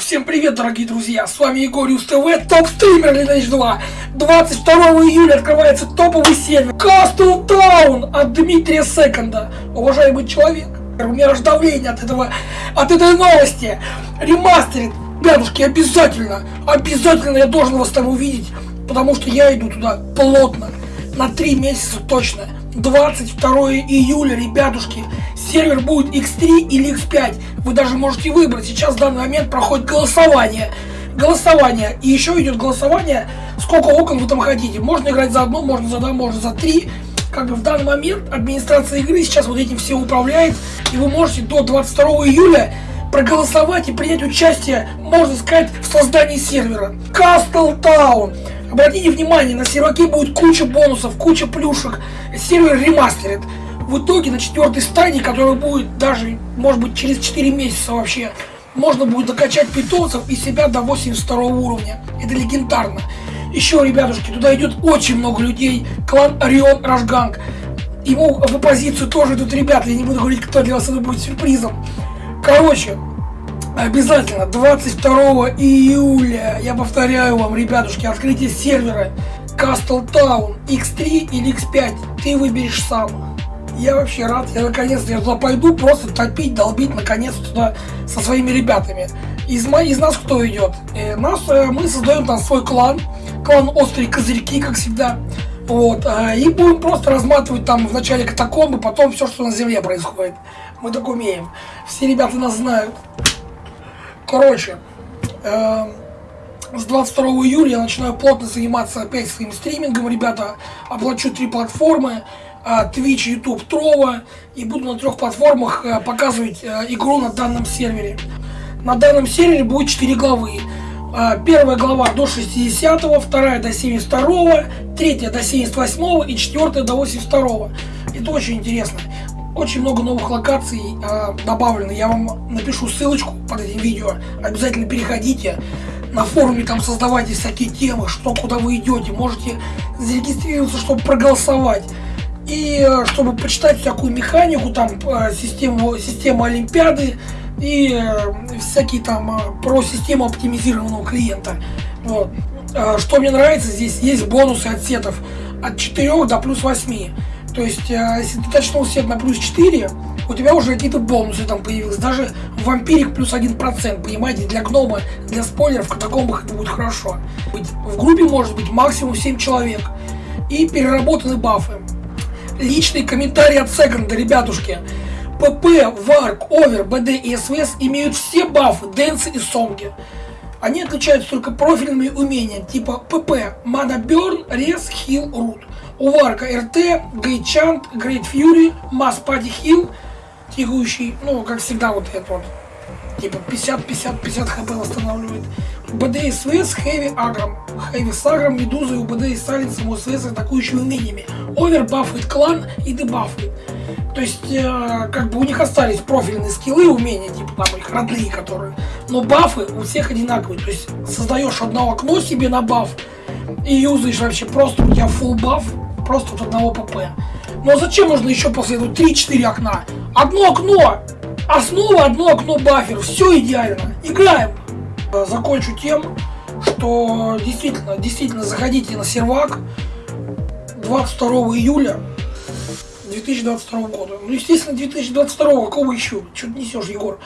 Всем привет, дорогие друзья! С вами Егориус ТВ, топ-стример Lineage 2. 22 июля открывается топовый сервер Castle Town от Дмитрия Секонда. Уважаемый человек, у меня аж давление от этого, от этой новости. Ремастерит. Ребятушки, обязательно, обязательно я должен вас там увидеть, потому что я иду туда плотно, на 3 месяца точно. 22 июля, ребятушки, сервер будет X3 или X5. Вы даже можете выбрать. Сейчас в данный момент проходит голосование. Голосование. И еще идет голосование, сколько окон вы там хотите. Можно играть за одно, можно за два, можно за три. Как бы в данный момент администрация игры сейчас вот этим все управляет. И вы можете до 22 июля проголосовать и принять участие, можно сказать, в создании сервера. Castle Town. Обратите внимание, на серваке будет куча бонусов, куча плюшек. Сервер ремастерит. В итоге на четвертой стадии, которая будет даже, может быть, через 4 месяца вообще, можно будет докачать питомцев и себя до 82 уровня. Это легендарно. Еще, ребятушки, туда идет очень много людей. Клан Орион Рашганг. Ему в оппозицию тоже идут ребята. Я не буду говорить, кто для вас это будет сюрпризом. Короче, Обязательно 22 июля, я повторяю вам, ребятушки, открытие сервера Castle Town X3 или X5, ты выберешь сам. Я вообще рад, я наконец-то туда пойду просто топить, долбить наконец-то туда со своими ребятами. Из, из нас кто идет? Э, нас, э, мы создаем там свой клан, клан Острые Козырьки, как всегда. Вот, э, и будем просто разматывать там в начале катакомбы, потом все, что на земле происходит. Мы так умеем. Все ребята нас знают. Короче, э, с 22 июля я начинаю плотно заниматься опять своим стримингом, ребята. Оплачу три платформы. Э, Twitch, YouTube, Trova. И буду на трех платформах э, показывать э, игру на данном сервере. На данном сервере будет 4 главы. Первая глава до 60, вторая до 72, третья до 78 и четвертая до 82. Это очень интересно. Очень много новых локаций э, добавлено. Я вам напишу ссылочку под этим видео. Обязательно переходите. На форуме там создавайте всякие темы, что куда вы идете. Можете зарегистрироваться, чтобы проголосовать. И э, чтобы почитать всякую механику, там э, систему, систему Олимпиады и э, всякие там э, про систему оптимизированного клиента. Вот. Э, что мне нравится, здесь есть бонусы от сетов от 4 до плюс 8. То есть, э, если ты точнул сет на плюс 4, у тебя уже какие-то бонусы там появились. Даже vampiric плюс 1%, понимаете, для гнома, для спойлеров, катакомбах это будет хорошо. В группе может быть максимум 7 человек. И переработаны бафы. Личный комментарий от Секонда, ребятушки. ПП, Варк, Овер, БД и СВС имеют все бафы, Дэнсы и Сонги. Они отличаются только профильными умениями, типа ПП, Mana Burn, Res, Heal, Root. У Варка РТ, Гейчант, Грейт Фьюри, Масс Пади Хил, тягущий, ну, как всегда, вот этот вот, типа 50-50-50 хп восстанавливает. БД и СВС, Хэви Агром. Хэви с Агром, Медузой, у БД и Салицем, у СВС атакующими умениями. Овер бафает клан и дебафает. То есть, э, как бы у них остались профильные скиллы, умения, типа там их родные, которые. Но бафы у всех одинаковые. То есть, создаешь одно окно себе на баф и юзаешь вообще просто у тебя full баф, просто от одного ПП. Но зачем нужно еще после этого 3-4 окна? Одно окно! Основа одно окно бафер. Все идеально. Играем. Закончу тем, что действительно, действительно заходите на сервак 22 июля 2022 года. Ну, естественно, 2022, какого еще? Что ты несешь, Егор?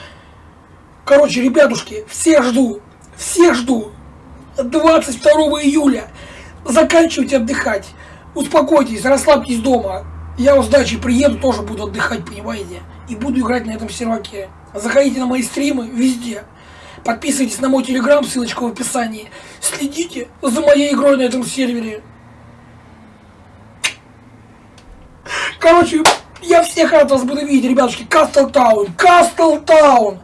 Короче, ребятушки, всех жду, всех жду. 22 июля. Заканчивайте отдыхать. Успокойтесь, расслабьтесь дома. Я с дачи приеду, тоже буду отдыхать, понимаете? И буду играть на этом серваке. Заходите на мои стримы везде. Подписывайтесь на мой телеграм, ссылочка в описании. Следите за моей игрой на этом сервере. Короче, я всех рад вас буду видеть, ребятушки. Кастл Таун, Кастл Таун.